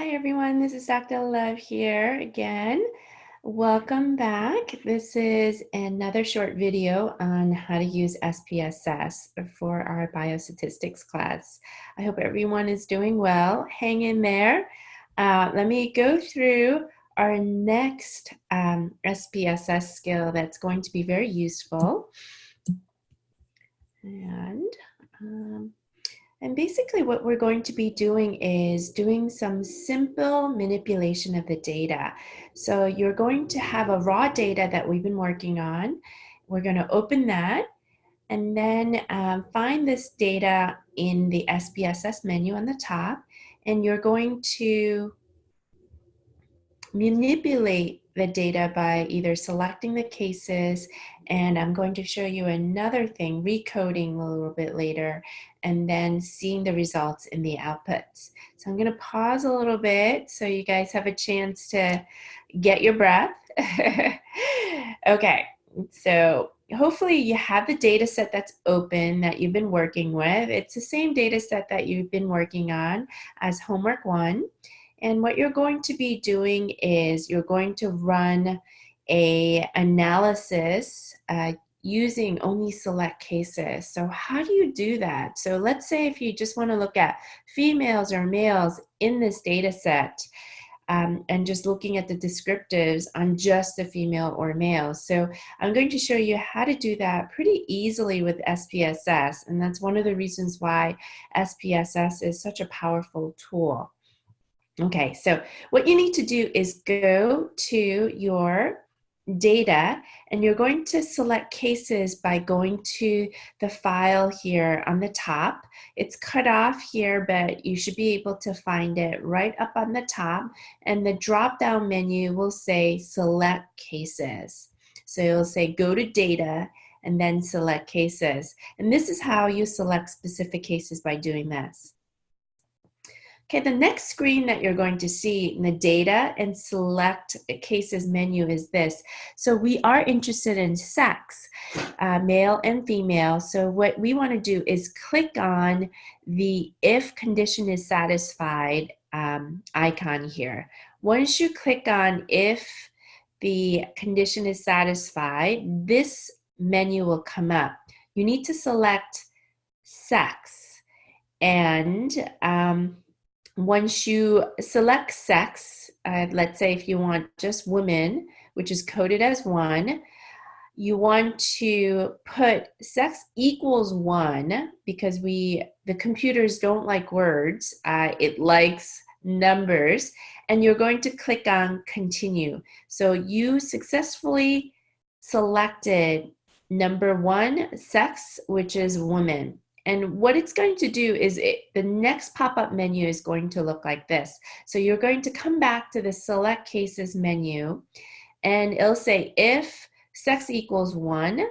Hi everyone, this is Dr. Love here again. Welcome back. This is another short video on how to use SPSS for our biostatistics class. I hope everyone is doing well. Hang in there. Uh, let me go through our next um, SPSS skill that's going to be very useful. And um, and basically what we're going to be doing is doing some simple manipulation of the data. So you're going to have a raw data that we've been working on. We're going to open that and then um, find this data in the SPSS menu on the top. And you're going to manipulate the data by either selecting the cases and I'm going to show you another thing, recoding a little bit later, and then seeing the results in the outputs. So I'm gonna pause a little bit so you guys have a chance to get your breath. okay, so hopefully you have the data set that's open that you've been working with. It's the same data set that you've been working on as homework one. And what you're going to be doing is you're going to run a analysis uh, using only select cases. So how do you do that? So let's say if you just want to look at females or males in this data set um, and just looking at the descriptives on just the female or male. So I'm going to show you how to do that pretty easily with SPSS. And that's one of the reasons why SPSS is such a powerful tool. Okay, so what you need to do is go to your data and you're going to select cases by going to the file here on the top. It's cut off here, but you should be able to find it right up on the top and the drop down menu will say select cases. So you'll say go to data and then select cases. And this is how you select specific cases by doing this. Okay, the next screen that you're going to see in the data and select cases menu is this. So we are interested in sex, uh, male and female. So what we want to do is click on the if condition is satisfied um, icon here. Once you click on if the condition is satisfied, this menu will come up. You need to select sex and um, once you select sex, uh, let's say if you want just women, which is coded as one, you want to put sex equals one because we the computers don't like words uh, it likes numbers and you're going to click on continue. So you successfully selected number one sex which is woman and what it's going to do is it, the next pop-up menu is going to look like this. So you're going to come back to the select cases menu and it'll say if sex equals one,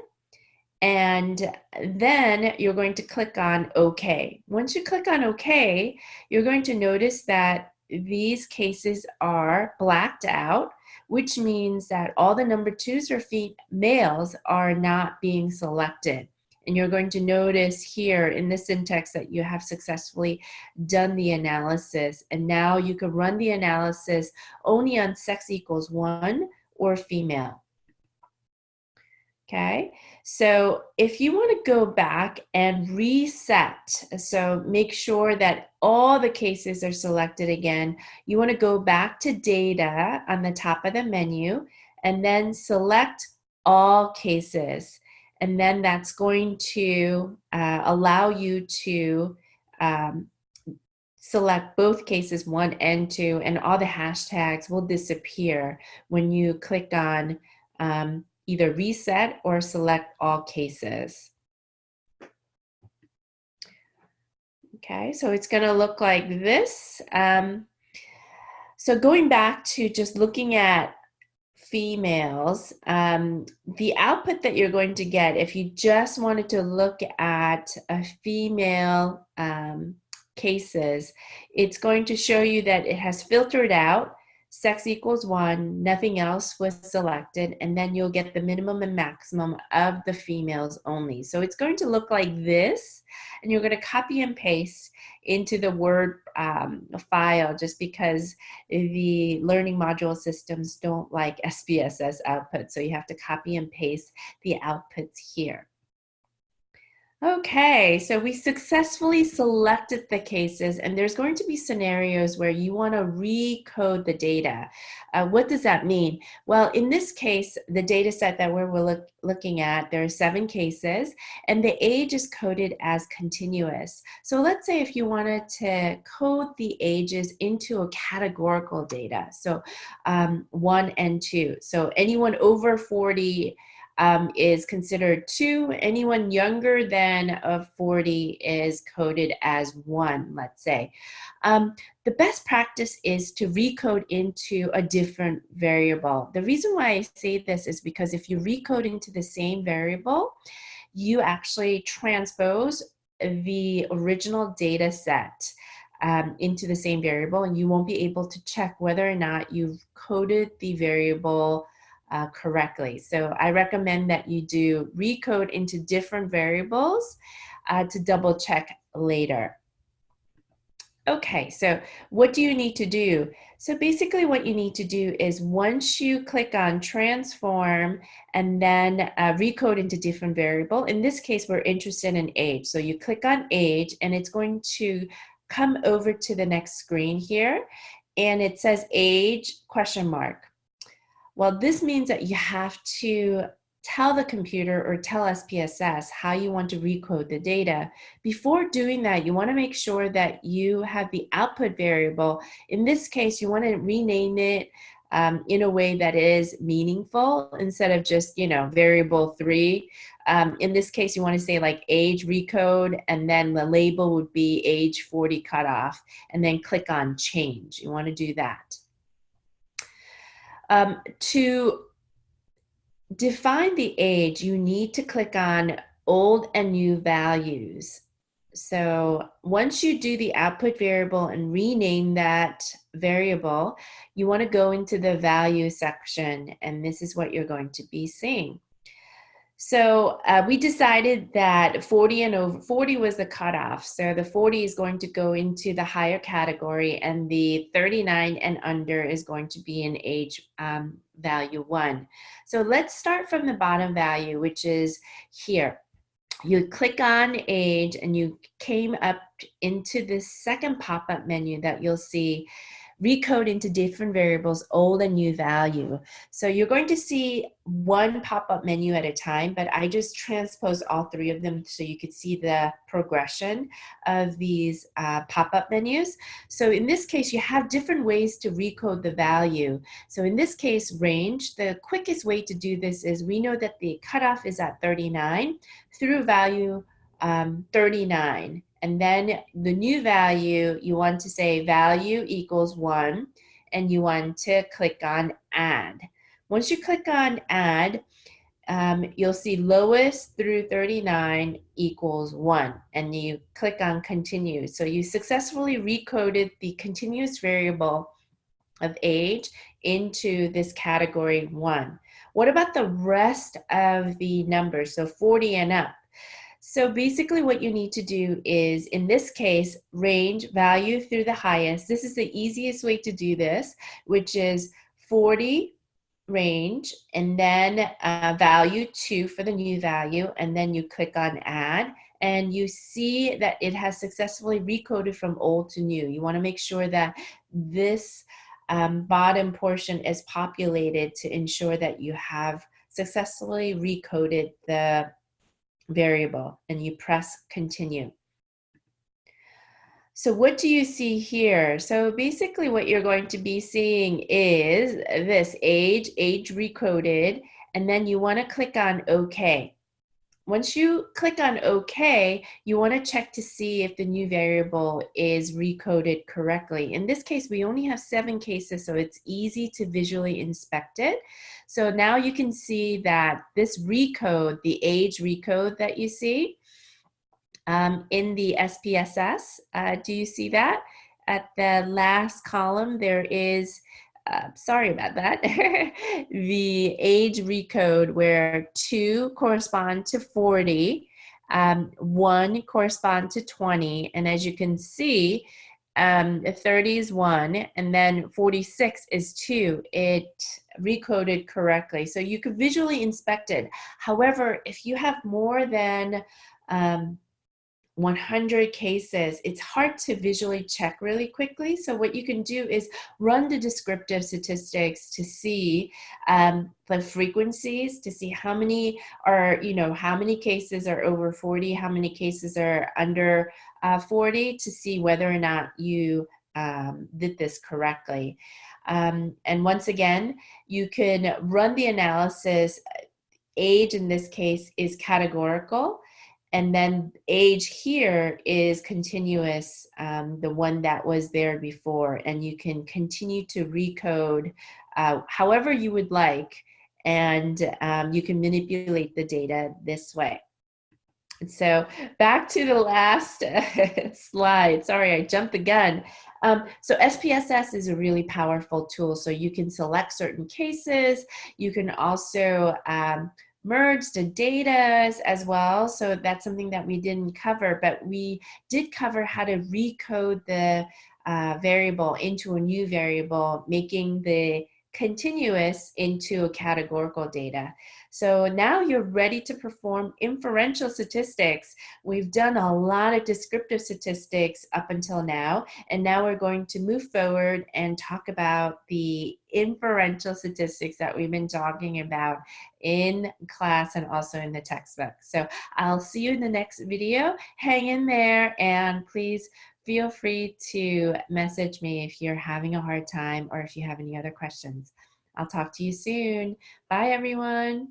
and then you're going to click on OK. Once you click on OK, you're going to notice that these cases are blacked out, which means that all the number twos or males are not being selected. And you're going to notice here in the syntax that you have successfully done the analysis. And now you can run the analysis only on sex equals one or female. Okay, so if you want to go back and reset, so make sure that all the cases are selected again, you want to go back to data on the top of the menu and then select all cases and then that's going to uh, allow you to um, select both cases one and two and all the hashtags will disappear when you click on um, either reset or select all cases. Okay, so it's gonna look like this. Um, so going back to just looking at females, um, the output that you're going to get if you just wanted to look at a female um, cases, it's going to show you that it has filtered out sex equals one, nothing else was selected, and then you'll get the minimum and maximum of the females only. So it's going to look like this, and you're going to copy and paste into the Word um, file just because the learning module systems don't like SPSS output. So you have to copy and paste the outputs here. Okay, so we successfully selected the cases and there's going to be scenarios where you want to recode the data. Uh, what does that mean? Well, in this case, the data set that we're look, looking at, there are seven cases and the age is coded as continuous. So let's say if you wanted to code the ages into a categorical data, so um, one and two. So anyone over 40 um, is considered two. Anyone younger than a 40 is coded as one, let's say. Um, the best practice is to recode into a different variable. The reason why I say this is because if you recode into the same variable, you actually transpose the original data set um, into the same variable and you won't be able to check whether or not you've coded the variable uh, correctly. So I recommend that you do recode into different variables uh, to double check later. Okay, so what do you need to do? So basically what you need to do is once you click on transform and then uh, recode into different variable, in this case, we're interested in age. So you click on age and it's going to come over to the next screen here and it says age question mark. Well, this means that you have to tell the computer or tell SPSS how you want to recode the data. Before doing that, you want to make sure that you have the output variable. In this case, you want to rename it um, in a way that is meaningful instead of just, you know, variable three. Um, in this case, you want to say like age recode, and then the label would be age 40 cutoff, and then click on change. You want to do that. Um, to define the age, you need to click on old and new values. So once you do the output variable and rename that variable, you want to go into the value section and this is what you're going to be seeing. So uh, we decided that 40 and over 40 was the cutoff. So the 40 is going to go into the higher category and the 39 and under is going to be in age um, value one. So let's start from the bottom value, which is here. You click on age and you came up into the second pop-up menu that you'll see recode into different variables, old and new value. So you're going to see one pop-up menu at a time, but I just transposed all three of them so you could see the progression of these uh, pop-up menus. So in this case, you have different ways to recode the value. So in this case, range, the quickest way to do this is we know that the cutoff is at 39 through value um, 39. And then the new value, you want to say value equals one, and you want to click on add. Once you click on add, um, you'll see lowest through 39 equals one, and you click on continue. So you successfully recoded the continuous variable of age into this category one. What about the rest of the numbers? So 40 and up. So basically what you need to do is, in this case, range value through the highest. This is the easiest way to do this, which is 40 range and then uh, value 2 for the new value and then you click on add and you see that it has successfully recoded from old to new. You want to make sure that this um, bottom portion is populated to ensure that you have successfully recoded the variable and you press continue. So what do you see here? So basically what you're going to be seeing is this age, age recoded, and then you want to click on OK. Once you click on OK, you want to check to see if the new variable is recoded correctly. In this case, we only have seven cases, so it's easy to visually inspect it. So now you can see that this recode, the age recode that you see um, in the SPSS, uh, do you see that? At the last column, there is uh, sorry about that, the age recode where two correspond to 40, um, one correspond to 20, and as you can see, um, 30 is one, and then 46 is two. It recoded correctly. So you could visually inspect it. However, if you have more than um, 100 cases, it's hard to visually check really quickly. So what you can do is run the descriptive statistics to see um, the frequencies, to see how many are, you know, how many cases are over 40, how many cases are under uh, 40, to see whether or not you um, did this correctly. Um, and once again, you can run the analysis. Age in this case is categorical and then age here is continuous, um, the one that was there before, and you can continue to recode uh, however you would like, and um, you can manipulate the data this way. So back to the last slide. Sorry, I jumped the gun. Um, so SPSS is a really powerful tool. So you can select certain cases. You can also um, merge the data as well. So that's something that we didn't cover, but we did cover how to recode the uh, variable into a new variable, making the continuous into a categorical data. So now you're ready to perform inferential statistics. We've done a lot of descriptive statistics up until now, and now we're going to move forward and talk about the inferential statistics that we've been talking about in class and also in the textbook. So I'll see you in the next video. Hang in there and please feel free to message me if you're having a hard time or if you have any other questions. I'll talk to you soon. Bye, everyone.